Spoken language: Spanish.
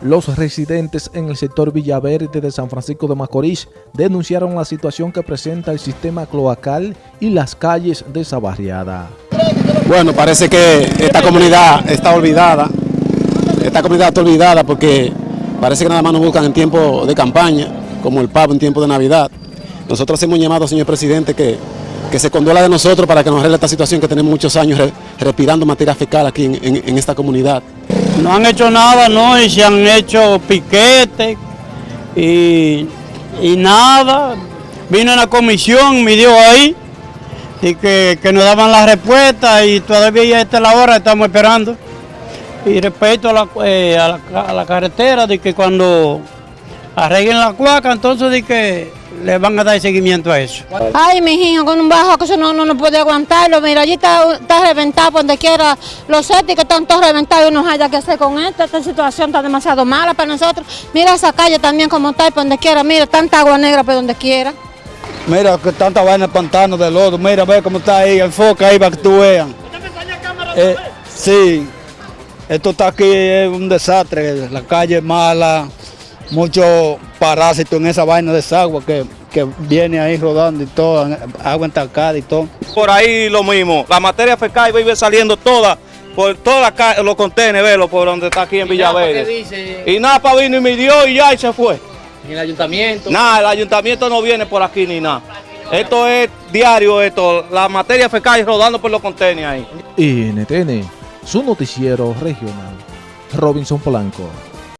Los residentes en el sector Villaverde de San Francisco de Macorís denunciaron la situación que presenta el sistema cloacal y las calles de esa barriada. Bueno, parece que esta comunidad está olvidada, esta comunidad está olvidada porque parece que nada más nos buscan en tiempo de campaña, como el pavo en tiempo de Navidad. Nosotros hemos llamado, señor presidente, que, que se conduela de nosotros para que nos arregle esta situación que tenemos muchos años re, respirando materia fecal aquí en, en esta comunidad. No han hecho nada, no, y se han hecho piquetes y, y nada. Vino una comisión, midió ahí, y que, que nos daban la respuesta y todavía ya está la hora, estamos esperando. Y respecto a la, eh, a la, a la carretera, de que cuando arreglen la cuaca, entonces de que le van a dar seguimiento a eso. Ay, mi hijo, con un bajo que eso no, no, no puede aguantarlo. Mira, allí está, está reventado por donde quiera. Los sépticos están todos reventados y no haya que hacer con esto. Esta situación está demasiado mala para nosotros. Mira esa calle también como está y por donde quiera. Mira, tanta agua negra por donde quiera. Mira que tanta vaina de pantano de lodo. Mira, ve cómo está ahí, enfoca ahí para que tú veas. Eh, sí, esto está aquí, es un desastre. La calle es mala, muchos parásitos en esa vaina de desagua que, que viene ahí rodando y todo, agua entancada y todo. Por ahí lo mismo, la materia fecal vive saliendo toda, por todos los contenedores, velo, por donde está aquí en Villaverde. Y Napa vino y midió y ya y se fue. ¿Y el ayuntamiento? Nada, el ayuntamiento no viene por aquí ni nada. Esto es diario, esto, la materia fecal rodando por los contenedores ahí. NTN, su noticiero regional. Robinson Polanco.